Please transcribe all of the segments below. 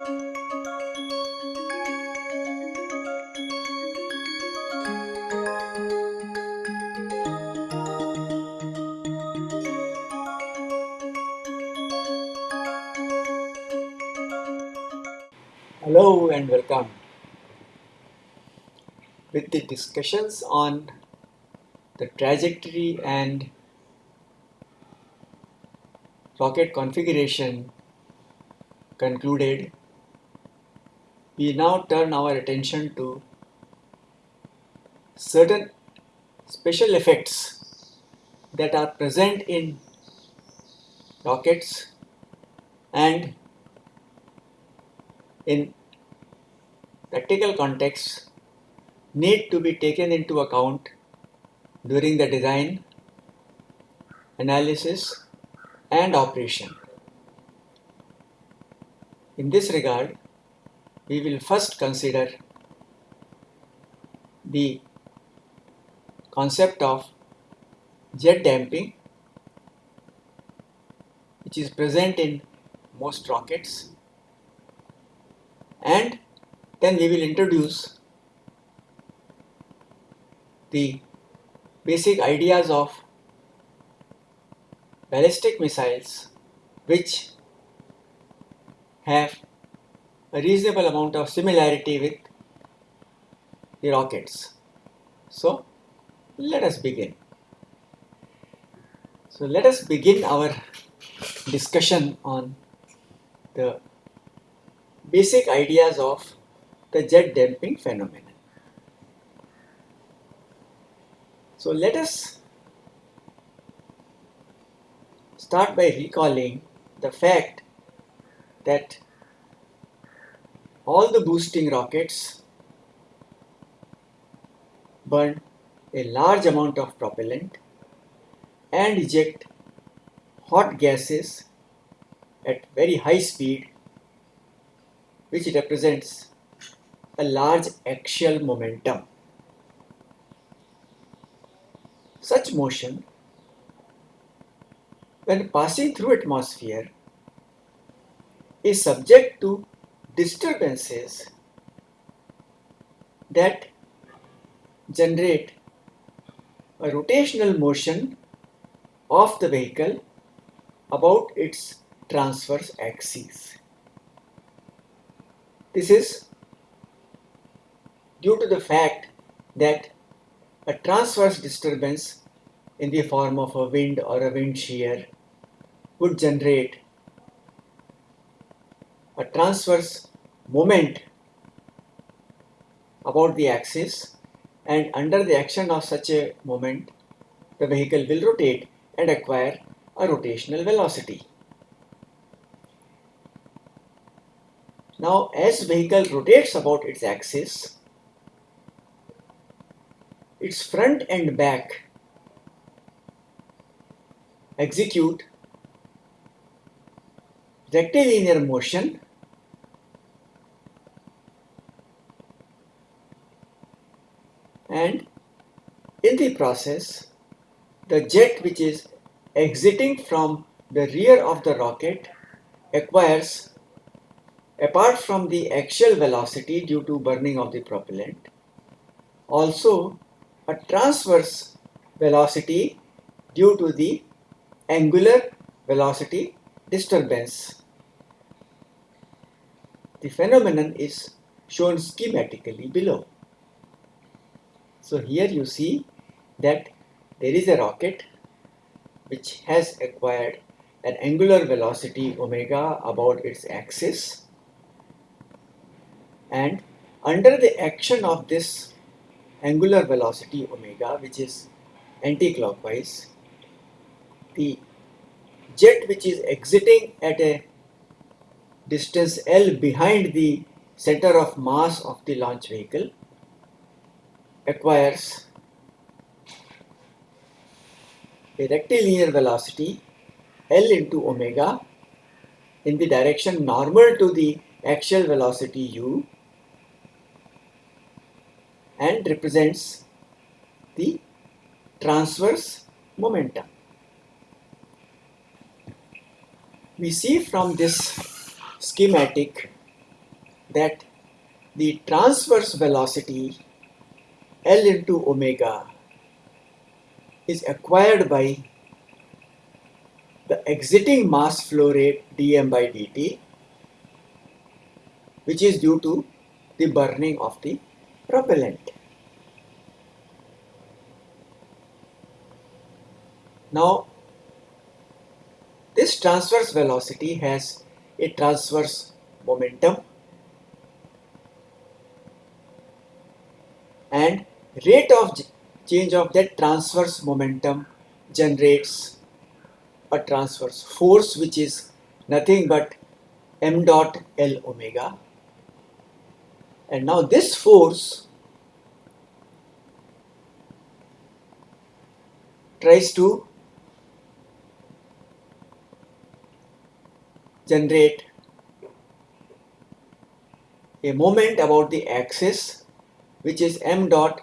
Hello and welcome. With the discussions on the trajectory and rocket configuration concluded, we now turn our attention to certain special effects that are present in rockets and in practical contexts need to be taken into account during the design, analysis and operation. In this regard, we will first consider the concept of jet damping which is present in most rockets. And then we will introduce the basic ideas of ballistic missiles which have a reasonable amount of similarity with the rockets. So let us begin. So let us begin our discussion on the basic ideas of the jet damping phenomenon. So let us start by recalling the fact that all the boosting rockets burn a large amount of propellant and eject hot gases at very high speed which represents a large axial momentum. Such motion when passing through atmosphere is subject to disturbances that generate a rotational motion of the vehicle about its transverse axis. This is due to the fact that a transverse disturbance in the form of a wind or a wind shear would generate a transverse moment about the axis and under the action of such a moment the vehicle will rotate and acquire a rotational velocity. Now as vehicle rotates about its axis, its front and back execute rectilinear motion and in the process the jet which is exiting from the rear of the rocket acquires apart from the axial velocity due to burning of the propellant, also a transverse velocity due to the angular velocity disturbance. The phenomenon is shown schematically below. So here you see that there is a rocket which has acquired an angular velocity omega about its axis and under the action of this angular velocity omega which is anti-clockwise the jet which is exiting at a distance L behind the center of mass of the launch vehicle acquires a rectilinear velocity L into omega in the direction normal to the axial velocity u and represents the transverse momentum. We see from this schematic that the transverse velocity L into omega is acquired by the exiting mass flow rate dm by dt which is due to the burning of the propellant. Now this transverse velocity has a transverse momentum and rate of change of that transverse momentum generates a transverse force which is nothing but m dot L omega. And now this force tries to generate a moment about the axis which is m dot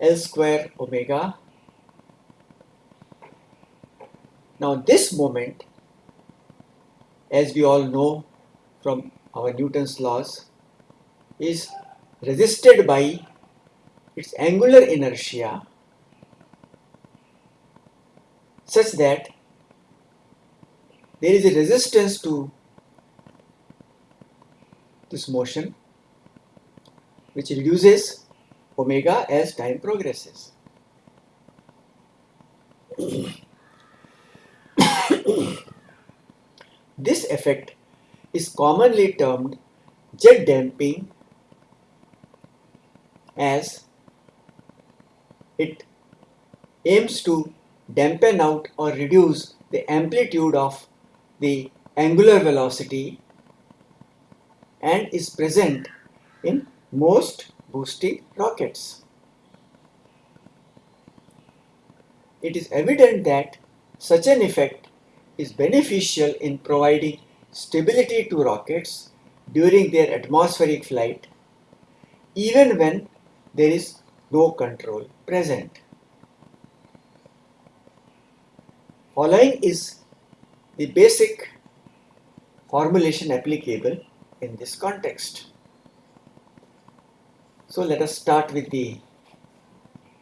L square omega. Now this moment as we all know from our Newton's laws is resisted by its angular inertia such that there is a resistance to this motion which reduces omega as time progresses. this effect is commonly termed jet damping as it aims to dampen out or reduce the amplitude of the angular velocity and is present in most boosting rockets. It is evident that such an effect is beneficial in providing stability to rockets during their atmospheric flight even when there is no control present. Following is the basic formulation applicable in this context. So let us start with the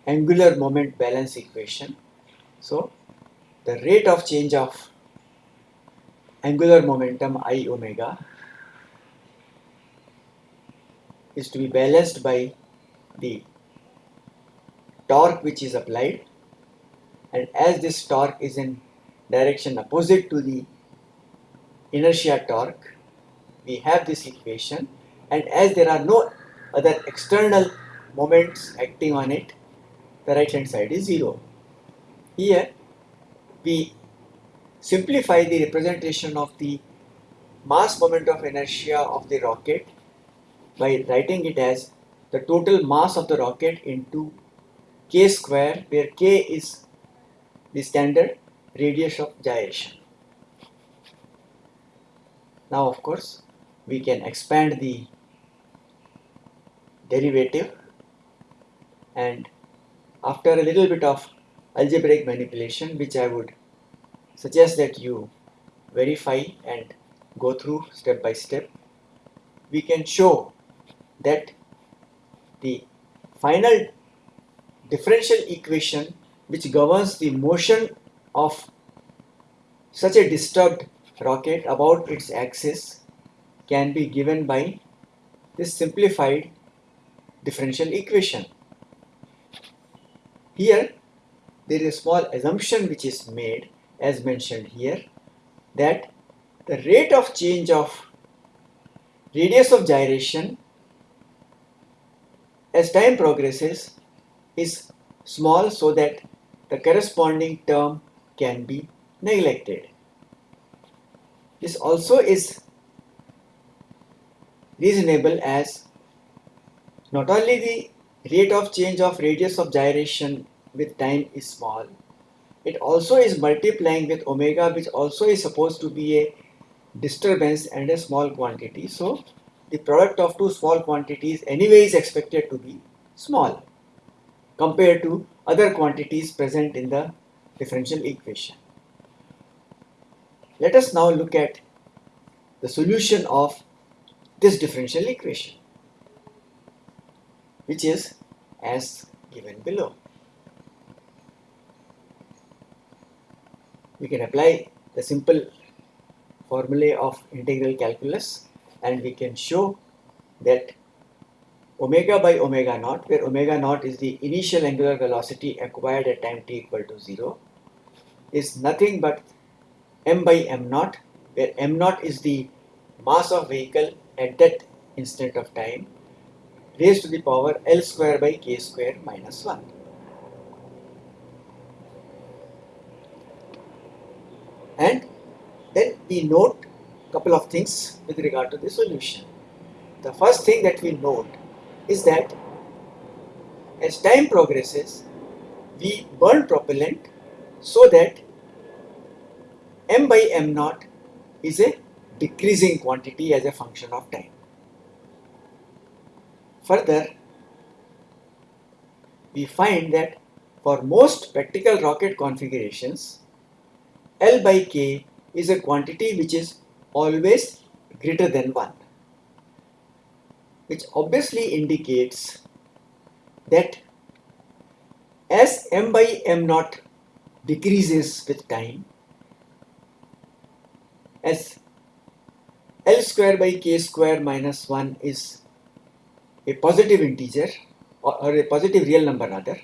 angular moment balance equation. So the rate of change of angular momentum i omega is to be balanced by the torque which is applied and as this torque is in direction opposite to the inertia torque we have this equation. And as there are no other external moments acting on it the right hand side is 0 here we simplify the representation of the mass moment of inertia of the rocket by writing it as the total mass of the rocket into k square where k is the standard radius of gyration. Now of course we can expand the derivative and after a little bit of algebraic manipulation which I would suggest that you verify and go through step by step we can show that the final differential equation which governs the motion of such a disturbed rocket about its axis can be given by this simplified differential equation. Here there is a small assumption which is made as mentioned here that the rate of change of radius of gyration as time progresses is small so that the corresponding term can be neglected. This also is reasonable as not only the rate of change of radius of gyration with time is small, it also is multiplying with omega which also is supposed to be a disturbance and a small quantity. So the product of two small quantities anyway is expected to be small compared to other quantities present in the differential equation. Let us now look at the solution of this differential equation which is as given below. We can apply the simple formulae of integral calculus and we can show that omega by omega naught where omega naught is the initial angular velocity acquired at time t equal to 0 is nothing but m by m naught where m naught is the mass of vehicle at that instant of time raised to the power L square by K square minus 1. And then we note couple of things with regard to the solution. The first thing that we note is that as time progresses, we burn propellant so that m by m naught is a decreasing quantity as a function of time. Further, we find that for most practical rocket configurations, L by K is a quantity which is always greater than 1, which obviously indicates that as m by m naught decreases with time, as L square by K square minus 1 is a positive integer or, a positive real number rather,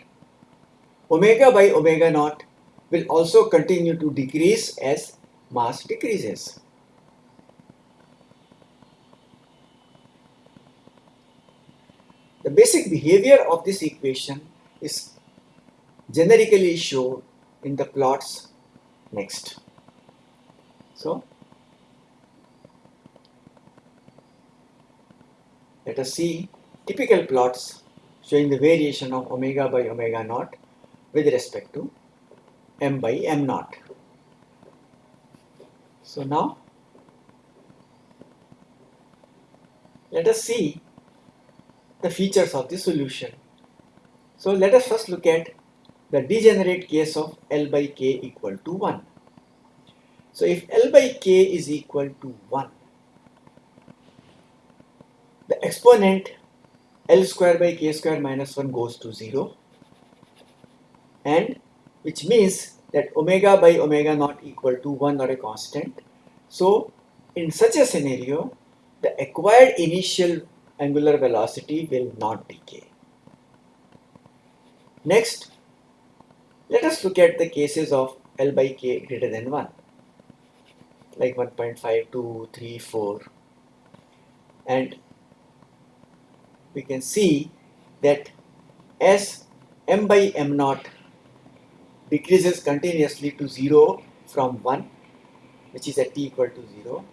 omega by omega naught will also continue to decrease as mass decreases. The basic behavior of this equation is generically shown in the plots next. So, let us see typical plots showing the variation of omega by omega naught with respect to m by m naught. So now let us see the features of the solution. So let us first look at the degenerate case of L by K equal to 1. So if L by K is equal to 1, the exponent L square by K square minus 1 goes to 0 and which means that omega by omega naught equal to 1 or a constant. So in such a scenario, the acquired initial angular velocity will not decay. Next, let us look at the cases of L by K greater than 1 like 1.5, 2, 3, 4 and we can see that as m by m naught decreases continuously to 0 from 1 which is at t equal to 0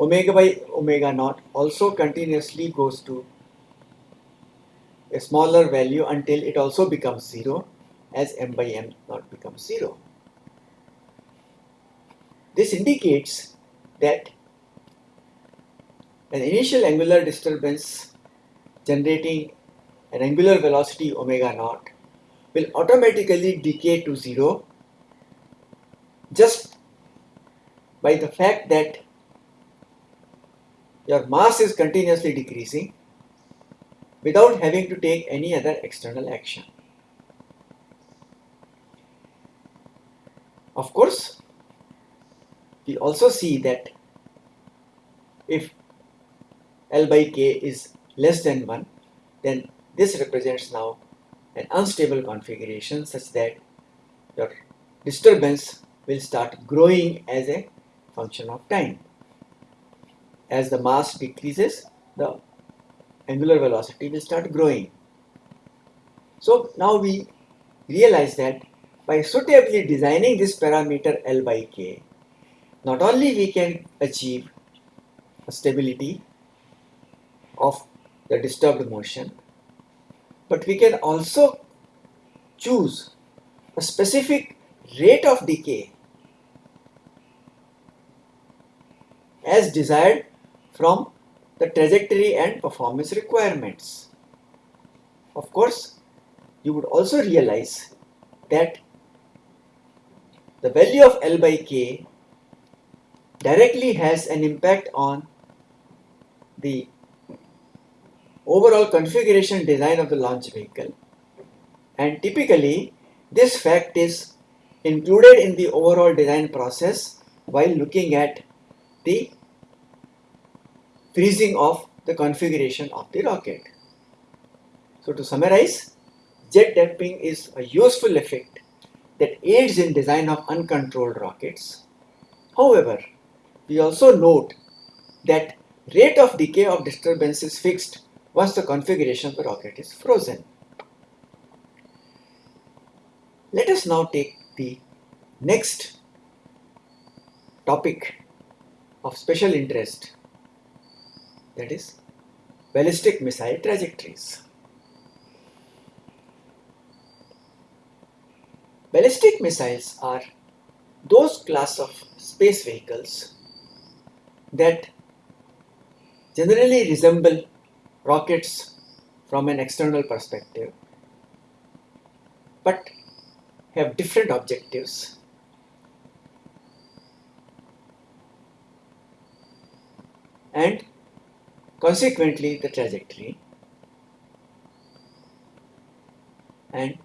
omega by omega naught also continuously goes to a smaller value until it also becomes 0 as m by m naught becomes 0. This indicates that an initial angular disturbance generating an angular velocity omega naught will automatically decay to 0 just by the fact that your mass is continuously decreasing without having to take any other external action. Of course, we also see that if L by K is less than 1, then this represents now an unstable configuration such that your disturbance will start growing as a function of time as the mass decreases, the angular velocity will start growing. So now we realize that by suitably designing this parameter L by K, not only we can achieve a stability of the disturbed motion, but we can also choose a specific rate of decay as desired from the trajectory and performance requirements. Of course, you would also realize that the value of L by K directly has an impact on the overall configuration design of the launch vehicle and typically this fact is included in the overall design process while looking at the freezing of the configuration of the rocket. So to summarize, jet damping is a useful effect that aids in design of uncontrolled rockets. However, we also note that rate of decay of disturbance is fixed once the configuration of the rocket is frozen. Let us now take the next topic of special interest that is ballistic missile trajectories. Ballistic missiles are those class of space vehicles that generally resemble rockets from an external perspective but have different objectives. And consequently the trajectory. And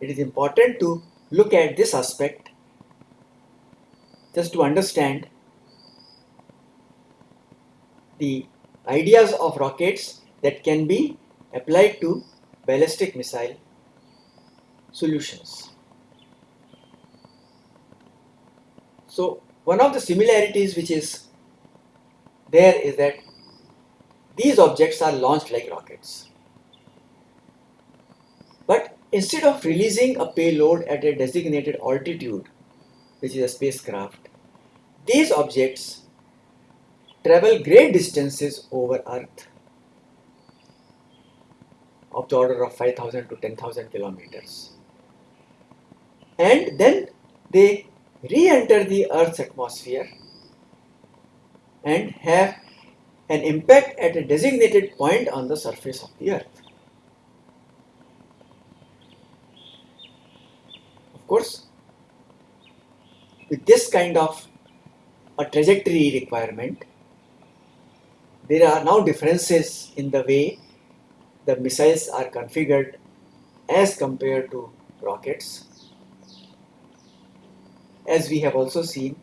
it is important to look at this aspect just to understand the ideas of rockets that can be applied to ballistic missile solutions. So one of the similarities which is there is that these objects are launched like rockets. But instead of releasing a payload at a designated altitude, which is a spacecraft, these objects travel great distances over Earth of the order of 5000 to 10,000 kilometers. And then they re-enter the Earth's atmosphere and have an impact at a designated point on the surface of the Earth. Course, with this kind of a trajectory requirement, there are now differences in the way the missiles are configured as compared to rockets. As we have also seen,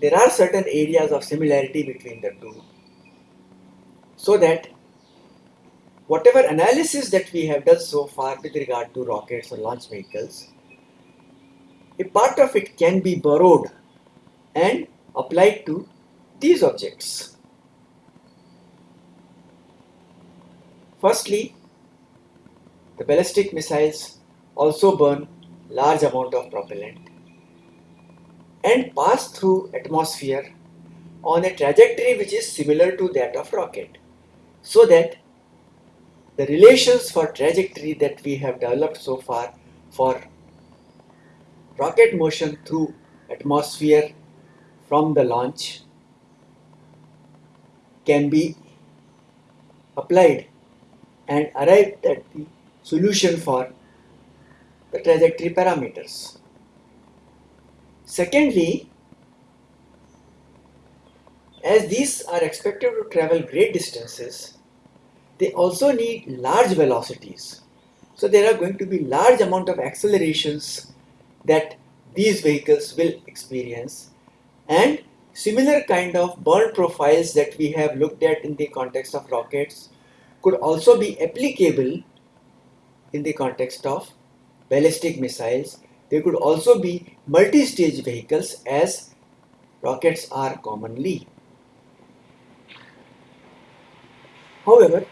there are certain areas of similarity between the two so that whatever analysis that we have done so far with regard to rockets or launch vehicles, a part of it can be borrowed and applied to these objects. Firstly, the ballistic missiles also burn large amount of propellant and pass through atmosphere on a trajectory which is similar to that of rocket so that the relations for trajectory that we have developed so far for rocket motion through atmosphere from the launch can be applied and arrived at the solution for the trajectory parameters. Secondly, as these are expected to travel great distances, they also need large velocities. So there are going to be large amount of accelerations that these vehicles will experience and similar kind of burn profiles that we have looked at in the context of rockets could also be applicable in the context of ballistic missiles. They could also be multi-stage vehicles as rockets are commonly. However,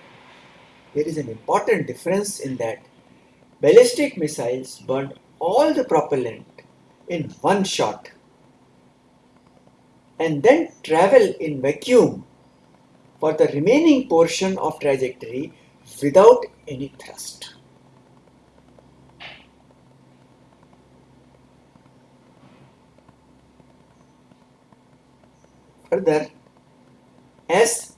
there is an important difference in that ballistic missiles burn all the propellant in one shot and then travel in vacuum for the remaining portion of trajectory without any thrust. Further, as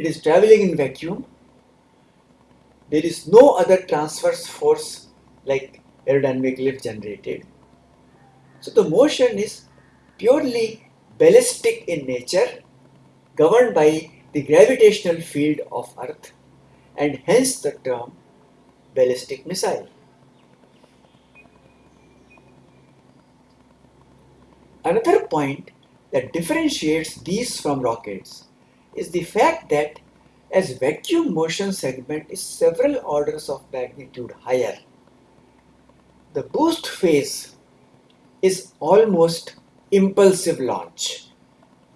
it is traveling in vacuum. There is no other transverse force like aerodynamic lift generated. So the motion is purely ballistic in nature, governed by the gravitational field of Earth and hence the term ballistic missile. Another point that differentiates these from rockets is the fact that as vacuum motion segment is several orders of magnitude higher, the boost phase is almost impulsive launch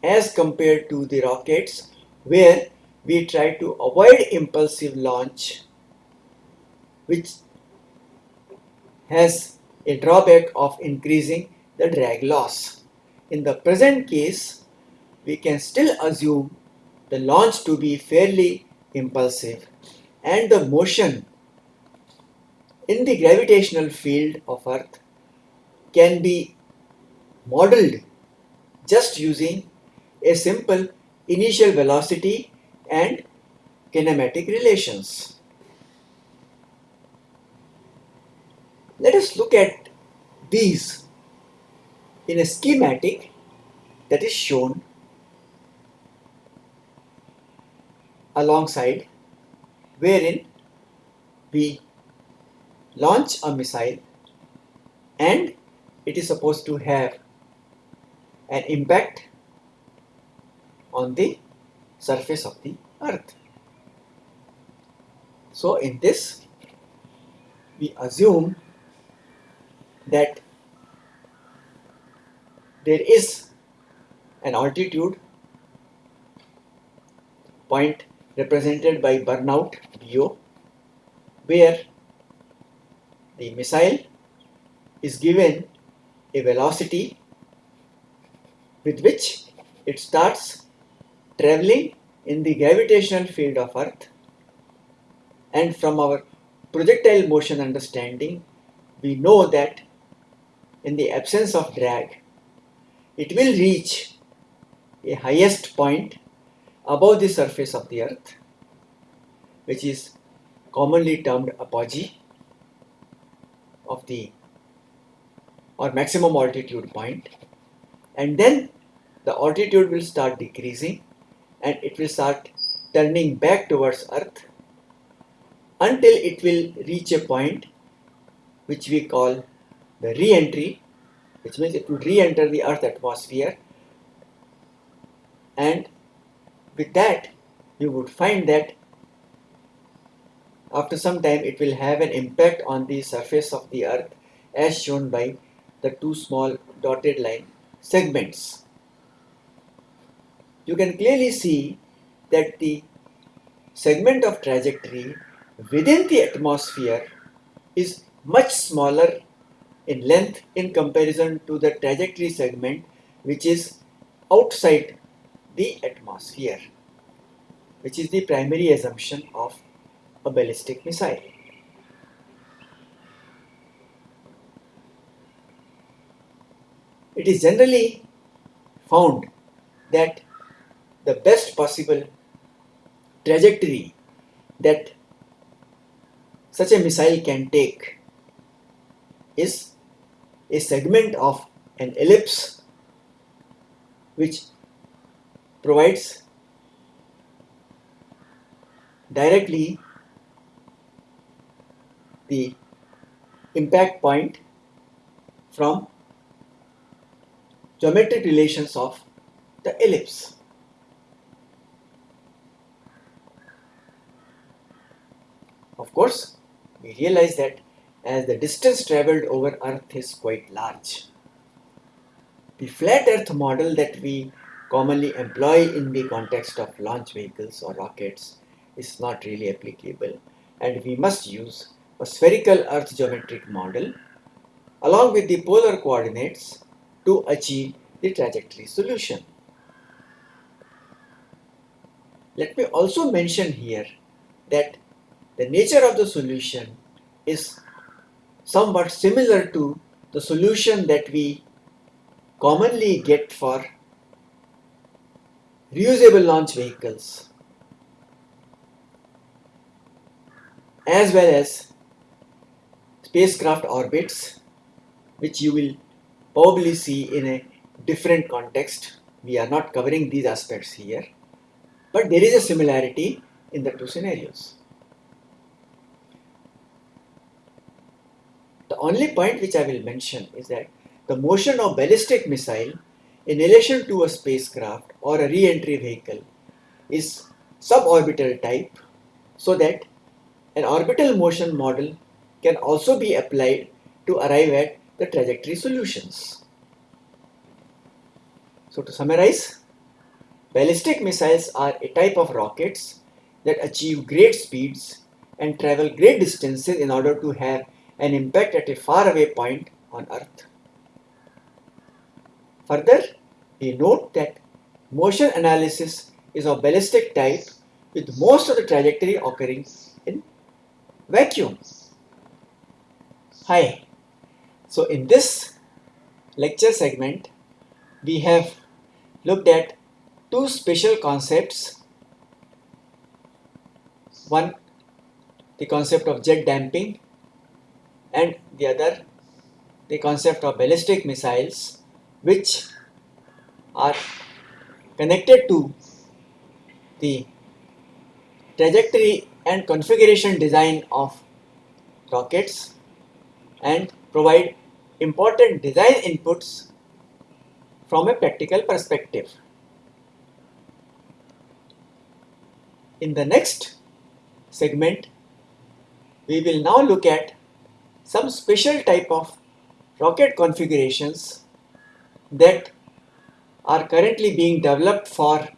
as compared to the rockets where we try to avoid impulsive launch which has a drawback of increasing the drag loss. In the present case, we can still assume the launch to be fairly impulsive and the motion in the gravitational field of Earth can be modeled just using a simple initial velocity and kinematic relations. Let us look at these in a schematic that is shown alongside wherein we launch a missile and it is supposed to have an impact on the surface of the earth. So in this we assume that there is an altitude point represented by burnout BO where the missile is given a velocity with which it starts traveling in the gravitational field of earth. And from our projectile motion understanding we know that in the absence of drag it will reach a highest point above the surface of the earth which is commonly termed apogee of the or maximum altitude point. And then the altitude will start decreasing and it will start turning back towards earth until it will reach a point which we call the re-entry which means it will re-enter the earth atmosphere. And with that you would find that after some time it will have an impact on the surface of the earth as shown by the two small dotted line segments. You can clearly see that the segment of trajectory within the atmosphere is much smaller in length in comparison to the trajectory segment which is outside the atmosphere which is the primary assumption of a ballistic missile. It is generally found that the best possible trajectory that such a missile can take is a segment of an ellipse which provides directly the impact point from geometric relations of the ellipse. Of course, we realize that as the distance traveled over Earth is quite large. The flat Earth model that we commonly employ in the context of launch vehicles or rockets is not really applicable and we must use a spherical earth geometric model along with the polar coordinates to achieve the trajectory solution. Let me also mention here that the nature of the solution is somewhat similar to the solution that we commonly get for reusable launch vehicles as well as spacecraft orbits which you will probably see in a different context. We are not covering these aspects here. but there is a similarity in the two scenarios. The only point which I will mention is that the motion of ballistic missile in relation to a spacecraft or a re-entry vehicle is suborbital type so that an orbital motion model can also be applied to arrive at the trajectory solutions. So to summarize, ballistic missiles are a type of rockets that achieve great speeds and travel great distances in order to have an impact at a faraway point on Earth. Further, we note that motion analysis is of ballistic type with most of the trajectory occurring in vacuum. Hi. So in this lecture segment, we have looked at two special concepts. One, the concept of jet damping and the other, the concept of ballistic missiles which are connected to the trajectory and configuration design of rockets and provide important design inputs from a practical perspective. In the next segment, we will now look at some special type of rocket configurations that are currently being developed for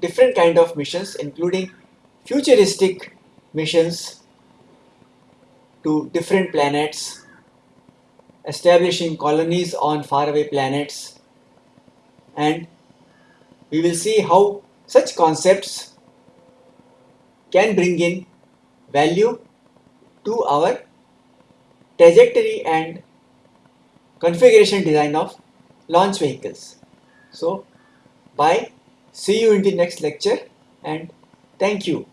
different kind of missions including futuristic missions to different planets establishing colonies on faraway planets and we will see how such concepts can bring in value to our trajectory and configuration design of launch vehicles. So, bye, see you in the next lecture and thank you.